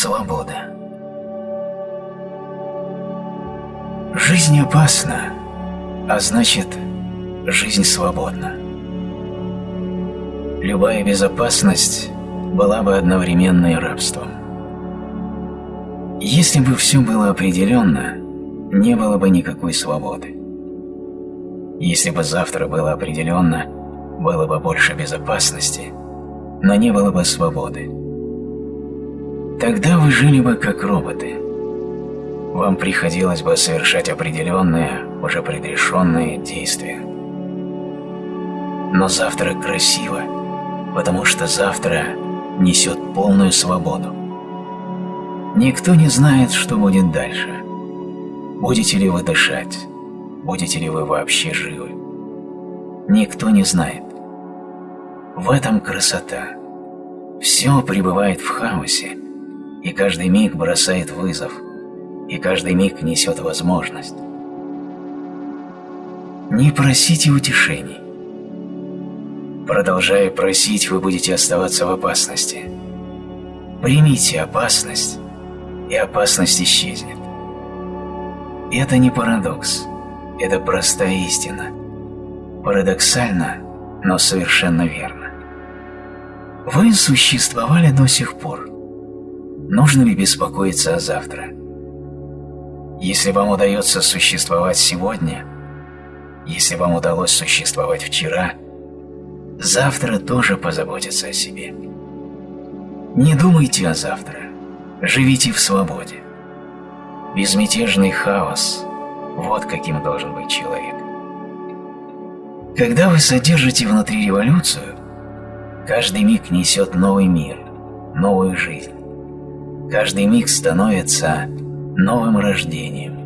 Свобода. Жизнь опасна, а значит, жизнь свободна. Любая безопасность была бы одновременно и рабством. Если бы все было определенно, не было бы никакой свободы. Если бы завтра было определенно, было бы больше безопасности, но не было бы свободы. Тогда вы жили бы как роботы. Вам приходилось бы совершать определенные, уже предрешенные действия. Но завтра красиво, потому что завтра несет полную свободу. Никто не знает, что будет дальше. Будете ли вы дышать? Будете ли вы вообще живы? Никто не знает. В этом красота. Все пребывает в хаосе, и каждый миг бросает вызов, и каждый миг несет возможность. Не просите утешений. Продолжая просить, вы будете оставаться в опасности. Примите опасность, и опасность исчезнет. Это не парадокс, это простая истина. Парадоксально, но совершенно верно. Вы существовали до сих пор. Нужно ли беспокоиться о завтра? Если вам удается существовать сегодня, если вам удалось существовать вчера, завтра тоже позаботится о себе. Не думайте о завтра, живите в свободе. Безмятежный хаос – вот каким должен быть человек. Когда вы содержите внутри революцию, каждый миг несет новый мир, новую жизнь. Каждый миг становится новым рождением.